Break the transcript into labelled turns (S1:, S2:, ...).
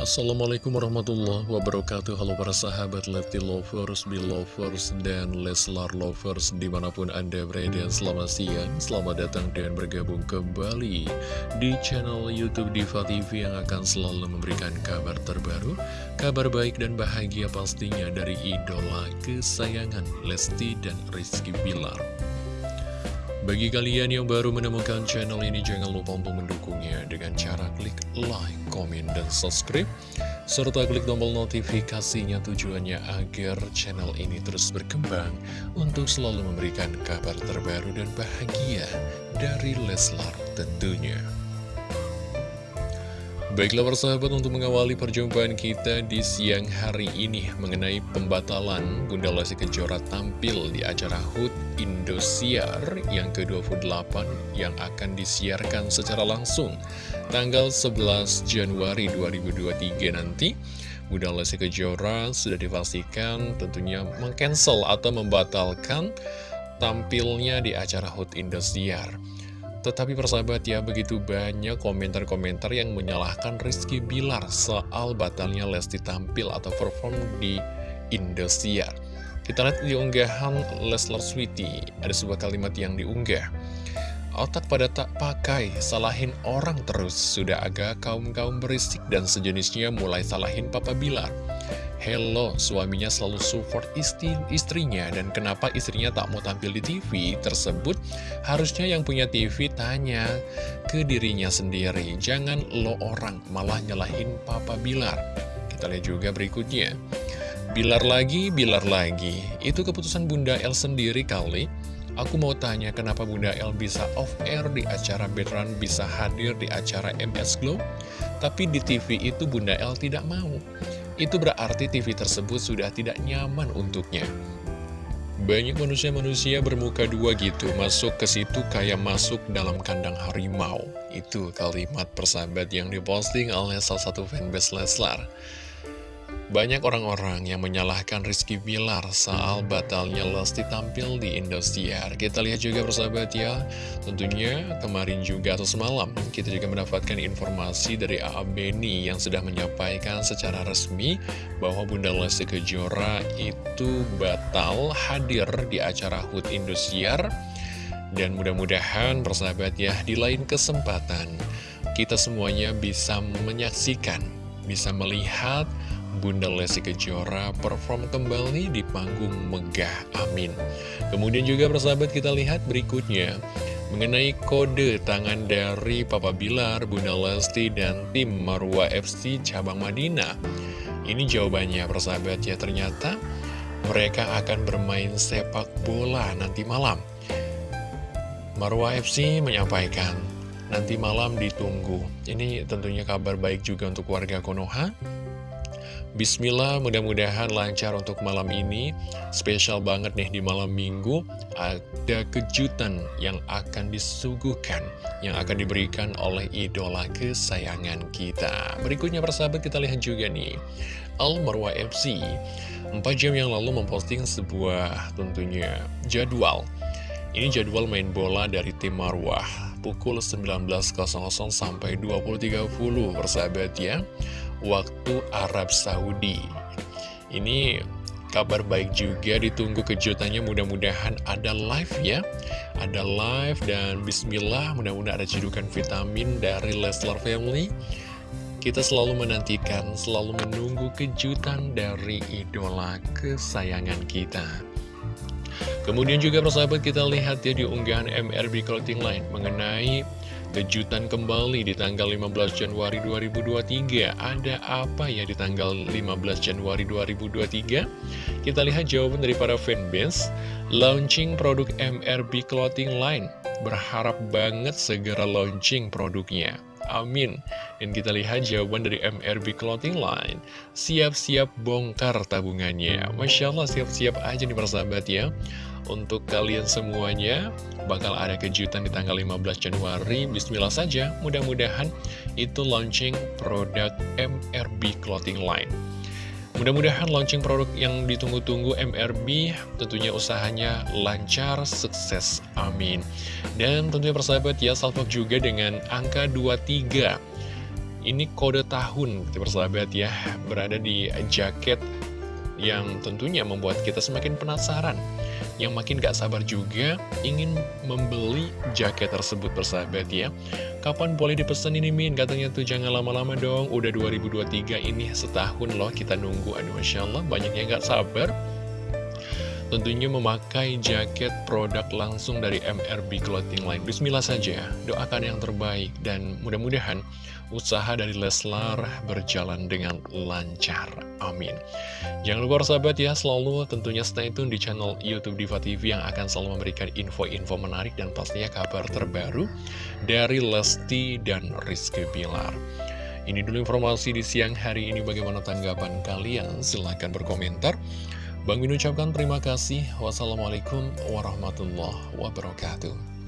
S1: Assalamualaikum warahmatullahi wabarakatuh. Halo para sahabat Leti Lovers, Belovers, dan Leslar Lovers Di mana pun Anda berada Selamat siang, selamat datang dan bergabung kembali Di channel Youtube Diva TV Yang akan selalu memberikan kabar terbaru Kabar baik dan bahagia pastinya Dari idola kesayangan Lesti dan Rizky Bilar bagi kalian yang baru menemukan channel ini, jangan lupa untuk mendukungnya dengan cara klik like, komen, dan subscribe. Serta klik tombol notifikasinya tujuannya agar channel ini terus berkembang untuk selalu memberikan kabar terbaru dan bahagia dari Leslar tentunya. Baiklah persahabat untuk mengawali perjumpaan kita di siang hari ini mengenai pembatalan Bunda Lesti Kejora tampil di acara HUT Indosiar yang ke-28 yang akan disiarkan secara langsung tanggal 11 Januari 2023 nanti. Bunda Lesti Kejora sudah dipastikan tentunya mengcancel atau membatalkan tampilnya di acara HUT Indosiar. Tetapi persahabat ya, begitu banyak komentar-komentar yang menyalahkan Rizky Bilar soal batalnya Lesti tampil atau perform di Indosiar. Kita lihat di unggahan Leslar Sweety, ada sebuah kalimat yang diunggah. Otak pada tak pakai, salahin orang terus, sudah agak kaum-kaum berisik dan sejenisnya mulai salahin Papa Bilar. Hello, suaminya selalu support istri istrinya. Dan kenapa istrinya tak mau tampil di TV tersebut? Harusnya yang punya TV tanya ke dirinya sendiri. Jangan lo orang malah nyalahin Papa Bilar. Kita lihat juga berikutnya. Bilar lagi, Bilar lagi. Itu keputusan Bunda El sendiri kali. Aku mau tanya kenapa Bunda El bisa off air di acara Betran bisa hadir di acara MS Glow? Tapi di TV itu Bunda El tidak mau itu berarti TV tersebut sudah tidak nyaman untuknya. Banyak manusia-manusia bermuka dua gitu, masuk ke situ kayak masuk dalam kandang harimau. Itu kalimat persahabat yang diposting oleh salah satu fanbase Leslar. Banyak orang-orang yang menyalahkan Rizky Bilar soal batalnya Lesti tampil di Indosiar. Kita lihat juga persahabat ya, tentunya kemarin juga atau semalam kita juga mendapatkan informasi dari A.A. Beni yang sudah menyampaikan secara resmi bahwa Bunda Lesti Kejora itu batal hadir di acara HUT Indosiar. Dan mudah-mudahan persahabat ya, di lain kesempatan kita semuanya bisa menyaksikan, bisa melihat Bunda Lesti Kejora perform kembali di panggung megah, amin. Kemudian juga persahabat kita lihat berikutnya, mengenai kode tangan dari Papa Bilar, Bunda Lesti, dan tim Marwa FC cabang Madinah. Ini jawabannya persahabat ya, ternyata mereka akan bermain sepak bola nanti malam. Marwa FC menyampaikan, nanti malam ditunggu. Ini tentunya kabar baik juga untuk warga Konoha Bismillah, mudah-mudahan lancar untuk malam ini. Spesial banget nih di malam minggu, ada kejutan yang akan disuguhkan, yang akan diberikan oleh idola kesayangan kita. Berikutnya persahabat kita lihat juga nih, Al Marwa FC. 4 jam yang lalu memposting sebuah tentunya jadwal. Ini jadwal main bola dari tim Marwah pukul 19.00 sampai 20.30 persahabat ya waktu Arab Saudi. Ini kabar baik juga, ditunggu kejutannya mudah-mudahan ada live ya. Ada live dan bismillah mudah-mudahan ada cedukan vitamin dari Leslar Family. Kita selalu menantikan, selalu menunggu kejutan dari idola kesayangan kita. Kemudian juga persahabat kita lihat ya di unggahan MRB Clothing Line mengenai Kejutan kembali di tanggal 15 Januari 2023 Ada apa ya di tanggal 15 Januari 2023? Kita lihat jawaban dari para fanbase. Launching produk MRB Clothing Line. Berharap banget segera launching produknya. Amin. Dan kita lihat jawaban dari MRB Clothing Line. Siap-siap bongkar tabungannya. Masya Allah siap-siap aja nih persahabat ya untuk kalian semuanya bakal ada kejutan di tanggal 15 Januari Bismillah saja mudah-mudahan itu launching produk MRB Clothing Line Mudah-mudahan launching produk yang ditunggu-tunggu MRB tentunya usahanya lancar, sukses, amin. Dan tentunya persahabat ya, salvo juga dengan angka 23. Ini kode tahun, kita bersahabat ya, berada di jaket yang tentunya membuat kita semakin penasaran. Yang makin gak sabar juga ingin membeli jaket tersebut bersahabat ya. Kapan boleh dipesan ini Min? Katanya tuh jangan lama-lama dong, udah 2023 ini setahun loh kita nunggu. Aduh Masya Allah banyak yang gak sabar tentunya memakai jaket produk langsung dari MRB Clothing Line. Bismillah saja, doakan yang terbaik dan mudah-mudahan usaha dari Leslar berjalan dengan lancar. Amin. Jangan lupa sahabat ya, selalu tentunya stay tune di channel Youtube Diva TV yang akan selalu memberikan info-info menarik dan pastinya kabar terbaru dari Lesti dan Rizky Bilar. Ini dulu informasi di siang hari ini bagaimana tanggapan kalian? Silahkan berkomentar. Bang Min ucapkan terima kasih. Wassalamualaikum warahmatullahi wabarakatuh.